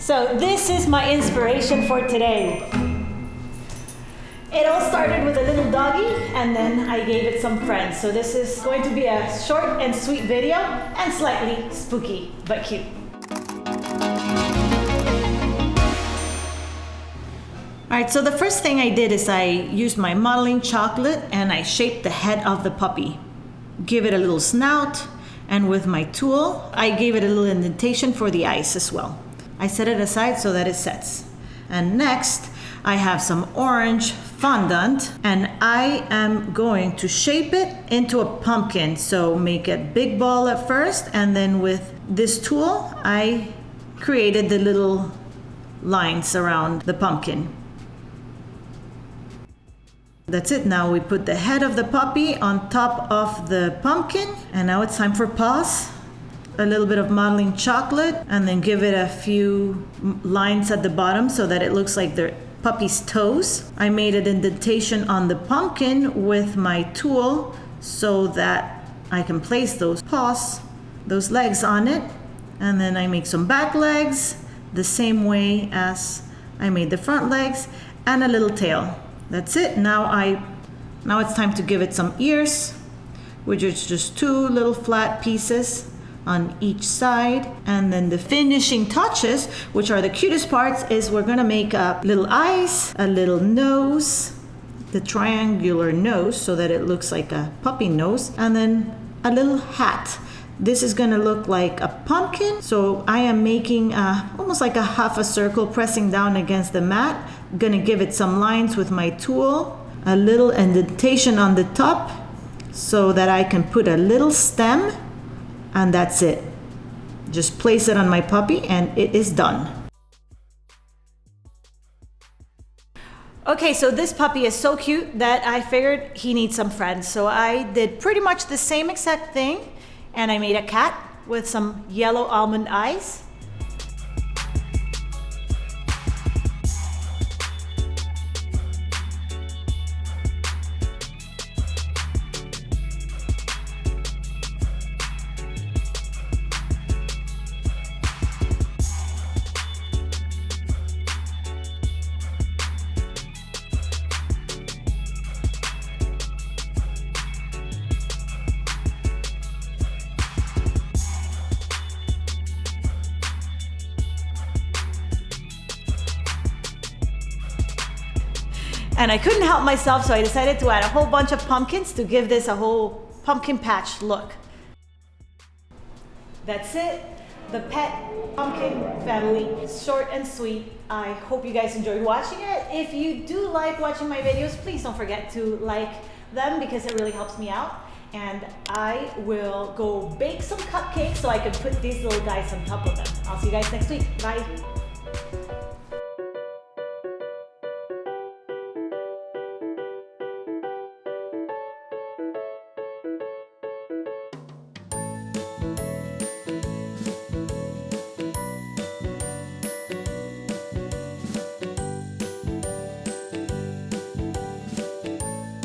So this is my inspiration for today. It all started with a little doggy and then I gave it some friends. So this is going to be a short and sweet video and slightly spooky, but cute. All right, so the first thing I did is I used my modeling chocolate and I shaped the head of the puppy. Give it a little snout, and with my tool, I gave it a little indentation for the eyes as well. I set it aside so that it sets. And next, I have some orange fondant and I am going to shape it into a pumpkin. So make a big ball at first and then with this tool, I created the little lines around the pumpkin. That's it. Now we put the head of the puppy on top of the pumpkin. And now it's time for paws. A little bit of modeling chocolate and then give it a few lines at the bottom so that it looks like the puppy's toes. I made an indentation on the pumpkin with my tool so that I can place those paws, those legs on it. And then I make some back legs the same way as I made the front legs and a little tail. That's it. Now I, now it's time to give it some ears, which is just two little flat pieces on each side. And then the finishing touches, which are the cutest parts, is we're gonna make a little eyes, a little nose, the triangular nose so that it looks like a puppy nose, and then a little hat. This is gonna look like a pumpkin. So I am making a, almost like a half a circle pressing down against the mat gonna give it some lines with my tool, a little indentation on the top so that I can put a little stem and that's it. Just place it on my puppy and it is done. Okay, so this puppy is so cute that I figured he needs some friends. So I did pretty much the same exact thing and I made a cat with some yellow almond eyes And I couldn't help myself, so I decided to add a whole bunch of pumpkins to give this a whole pumpkin patch look. That's it. The pet pumpkin family, short and sweet. I hope you guys enjoyed watching it. If you do like watching my videos, please don't forget to like them because it really helps me out. And I will go bake some cupcakes so I can put these little guys on top of them. I'll see you guys next week. Bye.